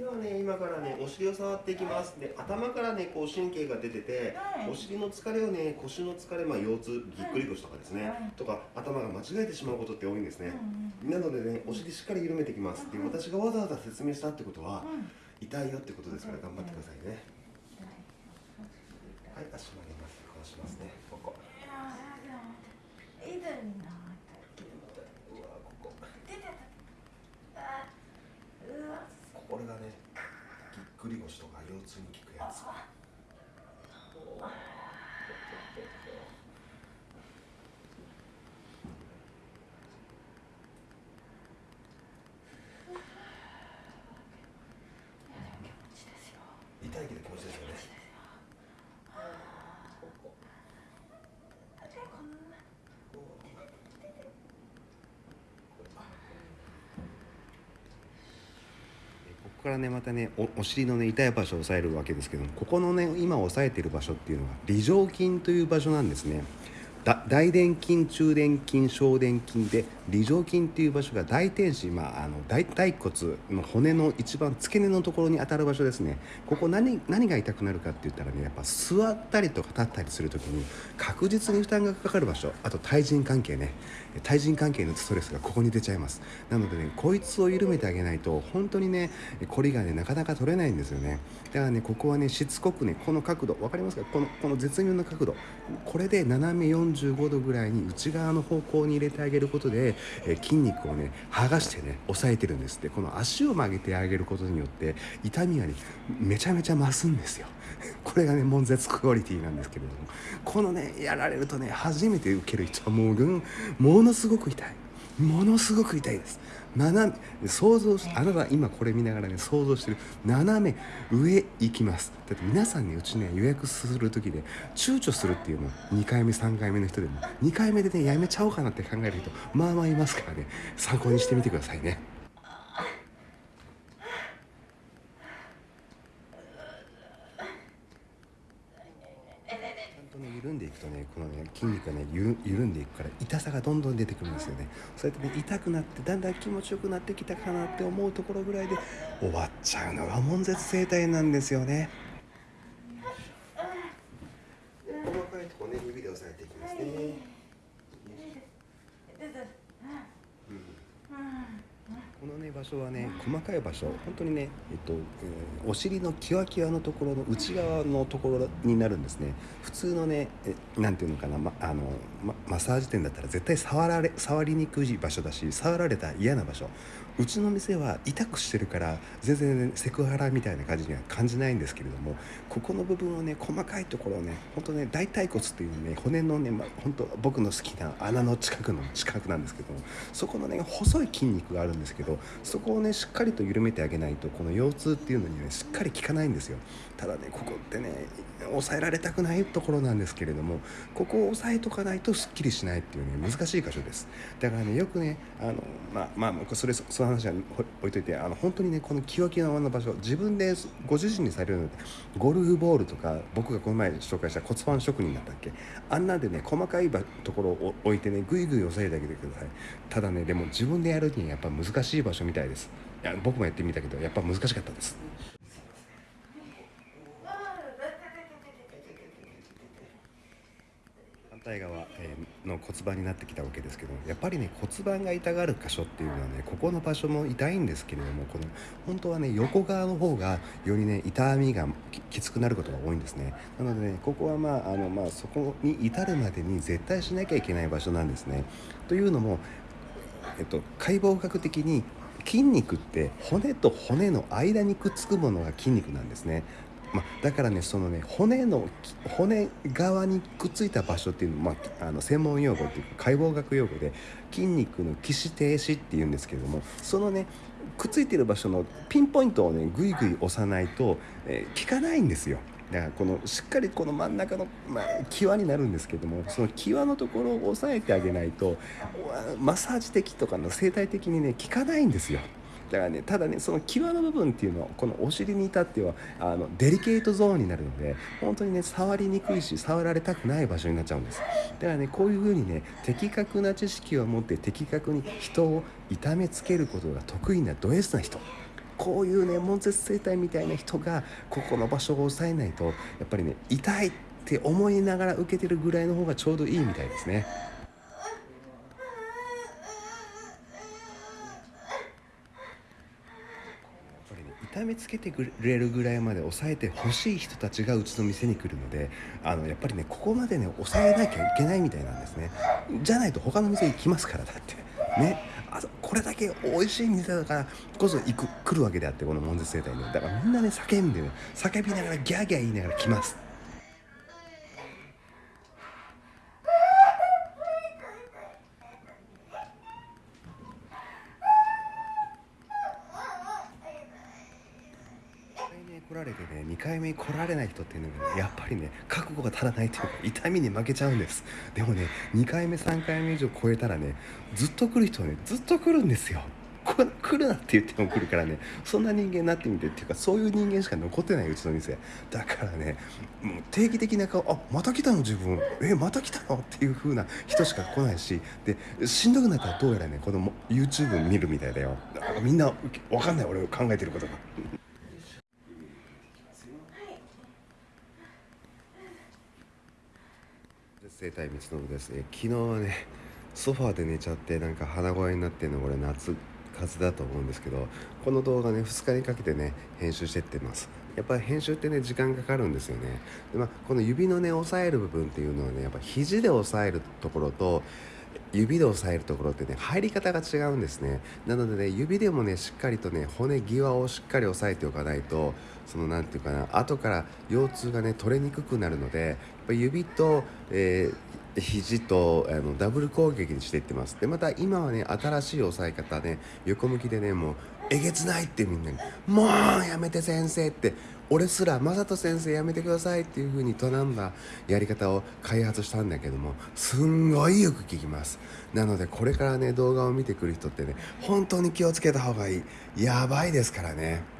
ではね今からねお尻を触っていきます。で頭からねこう神経が出てて、はい。お尻の疲れをね腰の疲れまあ腰痛ぎっくり腰とかですね、はい。とか頭が間違えてしまうことって多いんですね、うんなのでねお尻しっかり緩めていきます。でうん。私がわざわざ説明したってことはうん。痛いよってことですから頑張ってくださいね。はい。足曲げます。こうしますね。ここいやでも痛いなうわここ出てたあうわこれがねぎっくり腰とか腰痛に効くやつ気持ちですよ痛いけど気持ちですよねでこんなこからねまたねお尻のね痛い場所を押さえるわけですけどもここのね今押さえてる場所っていうのが梨状筋という場所なんですね。大臀筋中臀筋小臀筋で梨状筋っていう場所が大天使、まあ、あの大腿骨の骨の一番付け根のところに当たる場所ですね。ここ何何が痛くなるかって言ったらねやっぱ座ったりとか立ったりする時に確実に負担がかかる場所あと対人関係ね。対人関係のストレスがここに出ちゃいます。なのでねこいつを緩めてあげないと本当にねこりがねなかなか取れないんですよね。だからねここはねしつこくねこの角度分かりますか？このこの絶妙な角度。これで斜め45度ぐらいに内側の方向に入れてあげることで、え筋肉をね剥がしてね抑えてるんですって。この足を曲げてあげることによって痛みがねめちゃめちゃ増すんですよ。これがね悶絶クオリティなんですけれども。このねやられるとね初めて受ける人はもうぐんものすごく痛い。ものすごく痛いです。斜め想像しあなたは今これ見ながらね想像してる。斜め上行きます。だって皆さんねうちね予約する時で躊躇するっていうの。2回目3回目の人でも。2回目でねやめちゃおうかなって考える人まあまあいますからね。参考にしてみてくださいねちゃんとね緩んでいくとねこのね筋肉がね緩んでいくから痛さがどんどん出てくるんですよね。そうやってね痛くなってだんだん気持ちよくなってきたかなって思うところぐらいで終わっちゃうのが悶絶整体なんですよね。細かいとこね指で押さえていきますね、出てこのね場所はね細かい場所本当にね、えっとえーお尻のキワキワのところの内側のところになるんですね。普通のねえなんていうのかな、ま、あのまマッサージ店だったら絶対触られ触りにくい場所だし触られた嫌な場所。うちの店は痛くしてるから全然、ね、セクハラみたいな感じには感じないんですけれどもここの部分をね細かいところをね本当ね大腿骨っていうね骨のね、ま、本当僕の好きな穴の近くの近くなんですけどもそこのね細い筋肉があるんですけどそこをねしっかりと緩めてあげないとこの腰痛っていうのにねしっかり効かないんですよ。ただねここってね抑えられたくないところなんですけれどもここを押さえとかないとすっきりしないっていうね難しい箇所です。だからねよくねあのまあまあそれその話は置いといてあの本当にねこのキワキワの場所自分でご自身にされるのでゴルフボールとか僕がこの前紹介した骨盤職人だったっけ？あんなでね細かいところを置いてねぐいぐい押さえてあげてください。ただねでも自分でやるにはやっぱ難しい場所みたいです。いや僕もやってみたけどやっぱ難しかったです。反対側、の骨盤になってきたわけですけどやっぱりね骨盤が痛がる箇所っていうのはねここの場所も痛いんですけれどもこの本当はね横側の方がよりね痛みがききつくなることが多いんですね。なのでねここはまああのまあそこに至るまでに絶対しなきゃいけない場所なんですね。というのもえっと、解剖学的に筋肉って骨と骨の間にくっつくものが筋肉なんですね。まあ、だからねそのね骨の骨側にくっついた場所っていうのまあ、あの専門用語っていうか解剖学用語で筋肉の起死停止っていうんですけどもそのねくっついてる場所のピンポイントをねぐいぐい押さないと、えー効かないんですよ。だからこのしっかりこの真ん中の、まあ、際になるんですけどもその際のところを押さえてあげないとマッサージ的とかの生態的にね効かないんですよ。だからねただねその際の部分っていうのはこのお尻に至ってはあのデリケートゾーンになるので本当にね触りにくいし触られたくない場所になっちゃうんですだからねこういうふうにね的確な知識を持って的確に人を痛めつけることが得意なド S な人こういうね悶絶生態みたいな人がここの場所を抑えないとやっぱりね痛いって思いながら受けてるぐらいの方がちょうどいいみたいですね。これね痛めつけてくれるぐらいまで抑えてほしい人たちがうちの店に来るのであのやっぱりねここまでね抑えなきゃいけないみたいなんですねじゃないと他の店行きますからだってねあこれだけ美味しい店だからこそ行く来るわけであってこの門絶生態ねだからみんなね叫んでね叫びながらギャーギャー言いながら来ます1回目来られてね2回目に来られない人っていうのが、ね、やっぱりね覚悟が足らないというか痛みに負けちゃうんです。でもね2回目3回目以上超えたらねずっと来る人はねずっと来るんですよ。こ来るなって言っても来るからねそんな人間になってみてっていうかそういう人間しか残ってないうちの店。だからねもう定期的な顔あまた来たの自分。えまた来たのっていう風な人しか来ないしでしんどくなったらどうやらねこの YouTube 見るみたいだよ。だからみんなわかんない俺考えてることが。生態光信です、え昨日はねソファーで寝ちゃってなんか鼻声になってるのこれ夏風だと思うんですけどこの動画ね2日にかけてね編集してってます。やっぱり編集ってね時間かかるんですよね。で、まあ、この指のね押さえる部分っていうのはねやっぱ肘で押さえるところと指で押さえるところってね入り方が違うんですね。なのでね指でもねしっかりとね骨際をしっかり押さえておかないとその何て言うかな後から腰痛がね取れにくくなるので指と、えー、肘とあのダブル攻撃にしていってます。でまた今はね新しい押さえ方ね横向きでねもうえげつないってみんなに「もうやめて先生」って俺すら「正人先生やめてください」っていう風に頼んだやり方を開発したんだけどもすんごいよく聞きます。なのでこれからね動画を見てくる人ってね本当に気をつけた方がいい。やばいですからね。